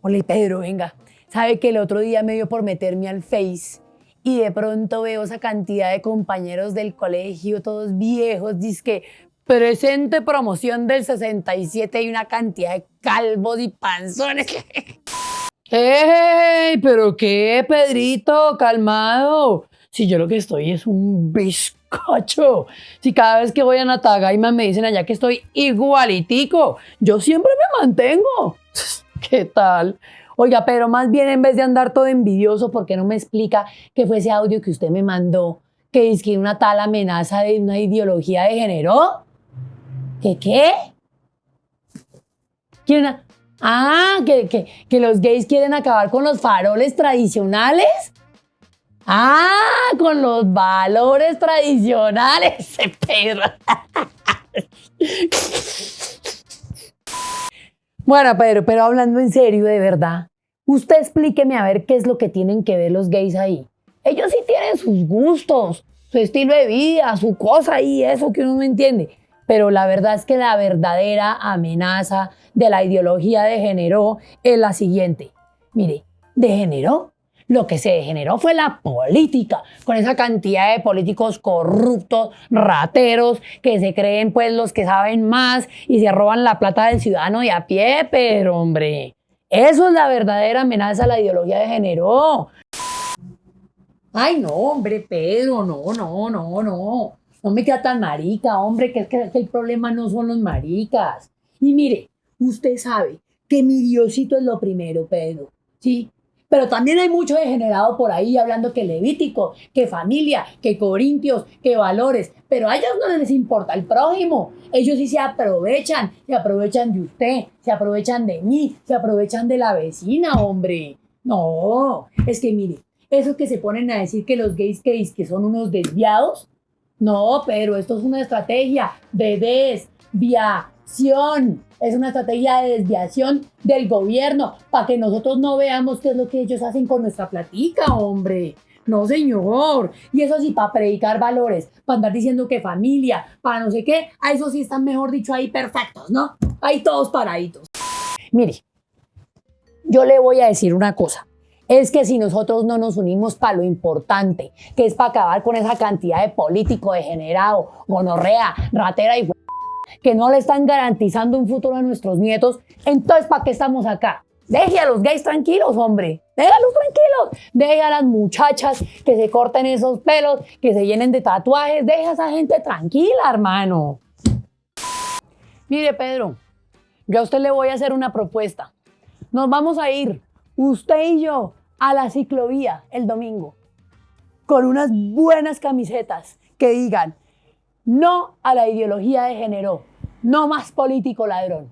Hola Pedro, venga. Sabe que el otro día me dio por meterme al Face y de pronto veo esa cantidad de compañeros del colegio, todos viejos, que presente promoción del 67 y una cantidad de calvos y panzones. ¡Ey! ¿Pero qué, Pedrito? Calmado. Si yo lo que estoy es un bizcocho. Si cada vez que voy a Natagaima me dicen allá que estoy igualitico, yo siempre me mantengo. ¿Qué tal? Oiga, pero más bien en vez de andar todo envidioso, ¿por qué no me explica qué fue ese audio que usted me mandó? Que dice que una tal amenaza de una ideología de género. ¿Qué qué? ¿Quieren ah, que, que, que los gays quieren acabar con los faroles tradicionales. Ah, con los valores tradicionales, ese perro. Bueno, Pedro, pero hablando en serio, de verdad, usted explíqueme a ver qué es lo que tienen que ver los gays ahí. Ellos sí tienen sus gustos, su estilo de vida, su cosa ahí, eso que uno no entiende. Pero la verdad es que la verdadera amenaza de la ideología de género es la siguiente. Mire, degeneró. Lo que se degeneró fue la política, con esa cantidad de políticos corruptos, rateros, que se creen pues los que saben más y se roban la plata del ciudadano de a pie, pero hombre, eso es la verdadera amenaza a la ideología de género. Ay, no, hombre, Pedro, no, no, no, no. No me queda tan marica, hombre, que es que el problema no son los maricas. Y mire, usted sabe que mi Diosito es lo primero, Pedro, ¿sí? Pero también hay mucho degenerado por ahí hablando que Levítico, que familia, que Corintios, que valores. Pero a ellos no les importa el prójimo. Ellos sí se aprovechan, se aprovechan de usted, se aprovechan de mí, se aprovechan de la vecina, hombre. No, es que mire, eso que se ponen a decir que los gays gays que son unos desviados. No, pero esto es una estrategia de es una estrategia de desviación del gobierno para que nosotros no veamos qué es lo que ellos hacen con nuestra platica, hombre. No, señor. Y eso sí, para predicar valores, para andar diciendo que familia, para no sé qué, a eso sí están, mejor dicho, ahí perfectos, ¿no? Ahí todos paraditos. Mire, yo le voy a decir una cosa. Es que si nosotros no nos unimos para lo importante, que es para acabar con esa cantidad de político degenerado, gonorrea, ratera y que no le están garantizando un futuro a nuestros nietos, entonces ¿para qué estamos acá? Deje a los gays tranquilos, hombre. Déjalos tranquilos. Deje a las muchachas que se corten esos pelos, que se llenen de tatuajes. Deje a esa gente tranquila, hermano. Mire, Pedro, yo a usted le voy a hacer una propuesta. Nos vamos a ir, usted y yo, a la ciclovía el domingo, con unas buenas camisetas que digan no a la ideología de género, no más político ladrón.